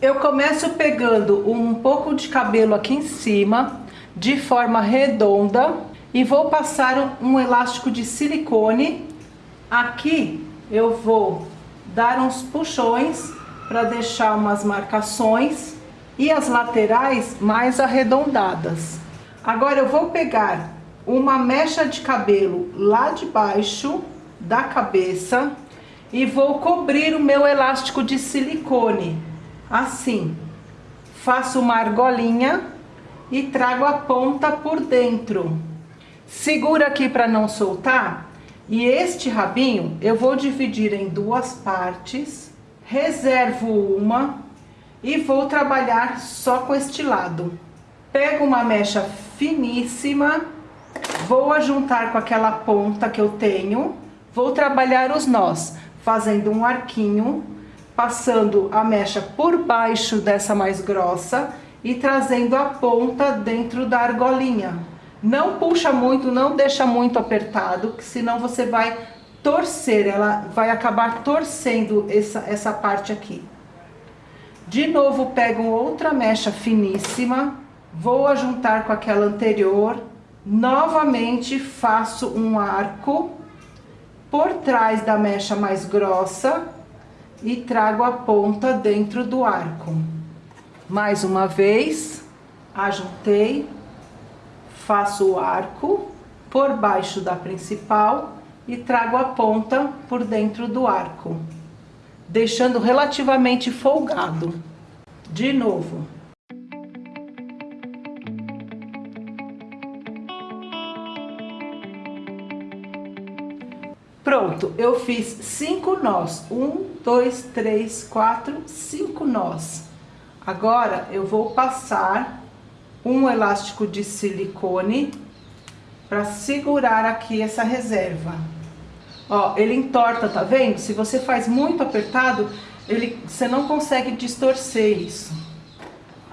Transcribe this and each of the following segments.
Eu começo pegando um pouco de cabelo aqui em cima, de forma redonda, e vou passar um elástico de silicone. Aqui eu vou dar uns puxões para deixar umas marcações e as laterais mais arredondadas. Agora eu vou pegar uma mecha de cabelo lá de baixo da cabeça e vou cobrir o meu elástico de silicone, assim. Faço uma argolinha e trago a ponta por dentro. Segura aqui para não soltar e este rabinho eu vou dividir em duas partes, reservo uma e vou trabalhar só com este lado. Pego uma mecha finíssima, vou ajuntar com aquela ponta que eu tenho, vou trabalhar os nós, fazendo um arquinho, passando a mecha por baixo dessa mais grossa e trazendo a ponta dentro da argolinha. Não puxa muito, não deixa muito apertado, que senão você vai torcer, ela vai acabar torcendo essa, essa parte aqui. De novo, pego outra mecha finíssima, vou ajuntar com aquela anterior, novamente faço um arco por trás da mecha mais grossa e trago a ponta dentro do arco. Mais uma vez, ajuntei, faço o arco por baixo da principal e trago a ponta por dentro do arco deixando relativamente folgado. De novo. Pronto, eu fiz cinco nós. Um, dois, três, quatro, cinco nós. Agora, eu vou passar um elástico de silicone para segurar aqui essa reserva. Ó, ele entorta, tá vendo? Se você faz muito apertado, ele, você não consegue distorcer isso.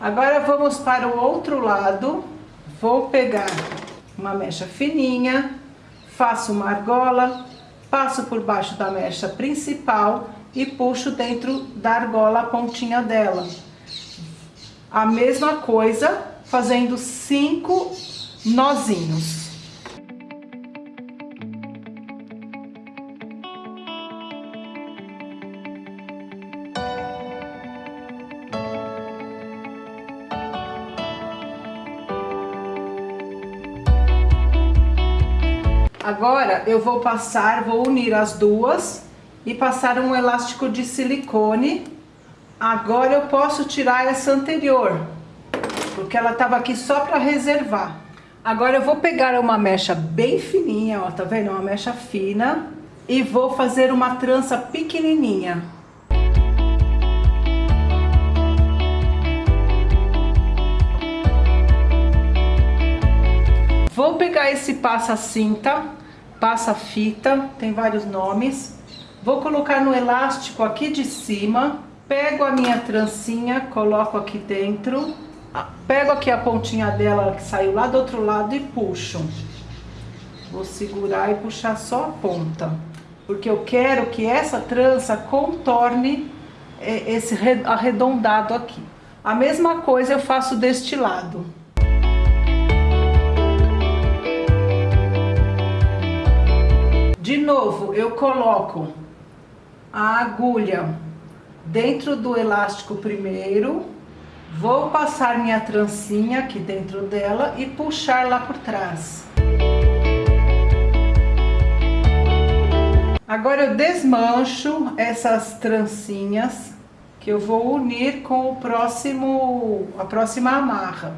Agora vamos para o outro lado. Vou pegar uma mecha fininha, faço uma argola, passo por baixo da mecha principal e puxo dentro da argola a pontinha dela. A mesma coisa, fazendo cinco nozinhos. Agora eu vou passar, vou unir as duas e passar um elástico de silicone. Agora eu posso tirar essa anterior, porque ela tava aqui só para reservar. Agora eu vou pegar uma mecha bem fininha, ó, tá vendo? Uma mecha fina e vou fazer uma trança pequenininha. Vou pegar esse passa-cinta, passa-fita, tem vários nomes. Vou colocar no elástico aqui de cima, pego a minha trancinha, coloco aqui dentro, pego aqui a pontinha dela que saiu lá do outro lado e puxo. Vou segurar e puxar só a ponta, porque eu quero que essa trança contorne é, esse arredondado aqui. A mesma coisa eu faço deste lado. De novo, eu coloco a agulha dentro do elástico primeiro, vou passar minha trancinha aqui dentro dela e puxar lá por trás. Agora eu desmancho essas trancinhas que eu vou unir com o próximo, a próxima amarra.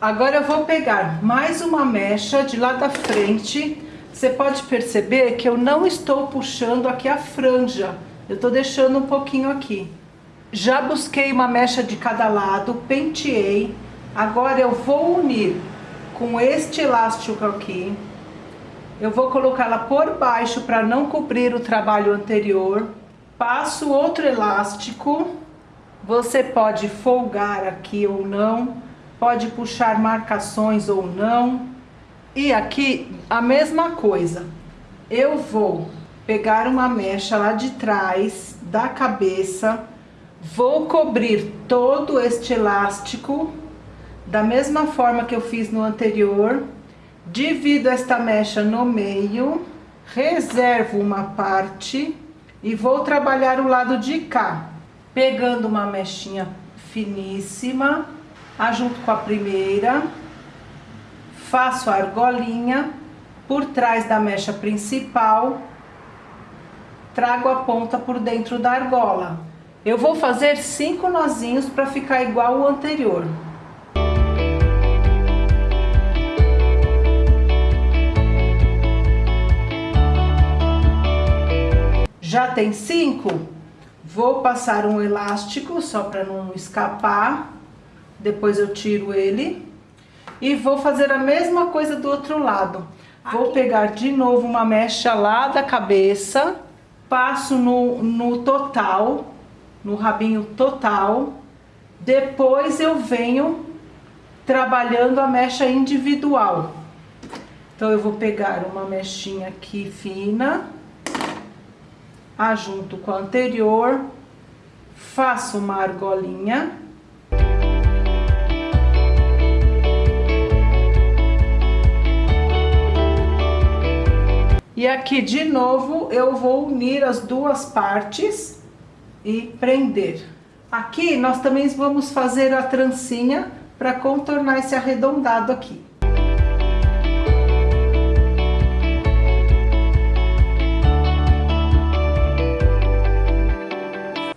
Agora eu vou pegar mais uma mecha de lá da frente você pode perceber que eu não estou puxando aqui a franja, eu estou deixando um pouquinho aqui. Já busquei uma mecha de cada lado, penteei, agora eu vou unir com este elástico aqui, eu vou colocá-la por baixo para não cobrir o trabalho anterior, passo outro elástico, você pode folgar aqui ou não, pode puxar marcações ou não, e aqui a mesma coisa. eu vou pegar uma mecha lá de trás da cabeça, vou cobrir todo este elástico da mesma forma que eu fiz no anterior, divido esta mecha no meio, reservo uma parte e vou trabalhar o lado de cá, pegando uma mechinha finíssima, ajunto com a primeira, faço a argolinha por trás da mecha principal, trago a ponta por dentro da argola. Eu vou fazer cinco nozinhos para ficar igual o anterior. Já tem cinco? Vou passar um elástico só para não escapar. Depois eu tiro ele. E vou fazer a mesma coisa do outro lado. Vou pegar de novo uma mecha lá da cabeça, passo no, no total, no rabinho total. Depois eu venho trabalhando a mecha individual. Então, eu vou pegar uma mechinha aqui fina, ajunto com a anterior, faço uma argolinha E aqui de novo eu vou unir as duas partes e prender. Aqui nós também vamos fazer a trancinha para contornar esse arredondado aqui.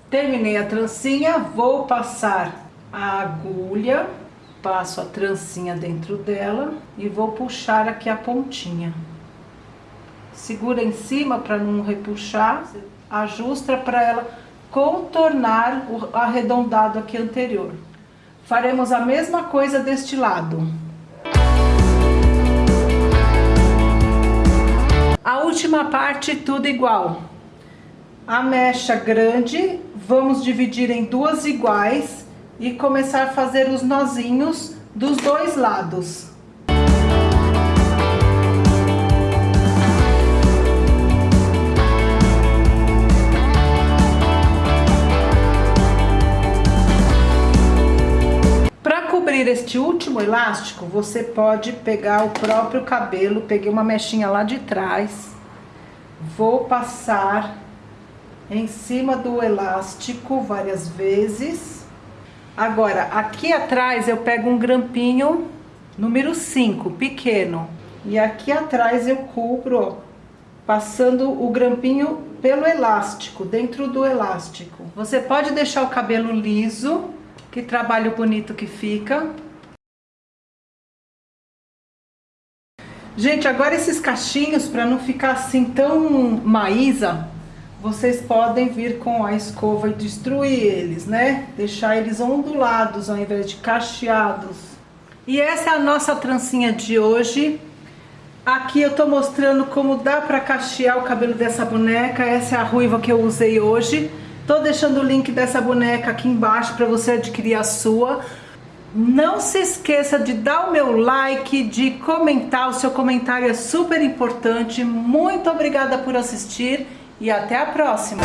Terminei a trancinha, vou passar a agulha, passo a trancinha dentro dela e vou puxar aqui a pontinha segura em cima para não repuxar, ajusta para ela contornar o arredondado aqui anterior. Faremos a mesma coisa deste lado. A última parte tudo igual. A mecha grande, vamos dividir em duas iguais e começar a fazer os nozinhos dos dois lados. Último elástico, você pode pegar o próprio cabelo, peguei uma mechinha lá de trás, vou passar em cima do elástico várias vezes. Agora, aqui atrás eu pego um grampinho número 5, pequeno, e aqui atrás eu cubro, ó, passando o grampinho pelo elástico, dentro do elástico. Você pode deixar o cabelo liso, que trabalho bonito que fica. Gente, agora esses cachinhos, para não ficar assim tão maísa, vocês podem vir com a escova e destruir eles, né? Deixar eles ondulados ao invés de cacheados. E essa é a nossa trancinha de hoje. Aqui eu tô mostrando como dá pra cachear o cabelo dessa boneca. Essa é a ruiva que eu usei hoje. Tô deixando o link dessa boneca aqui embaixo para você adquirir a sua. Não se esqueça de dar o meu like, de comentar, o seu comentário é super importante. Muito obrigada por assistir e até a próxima!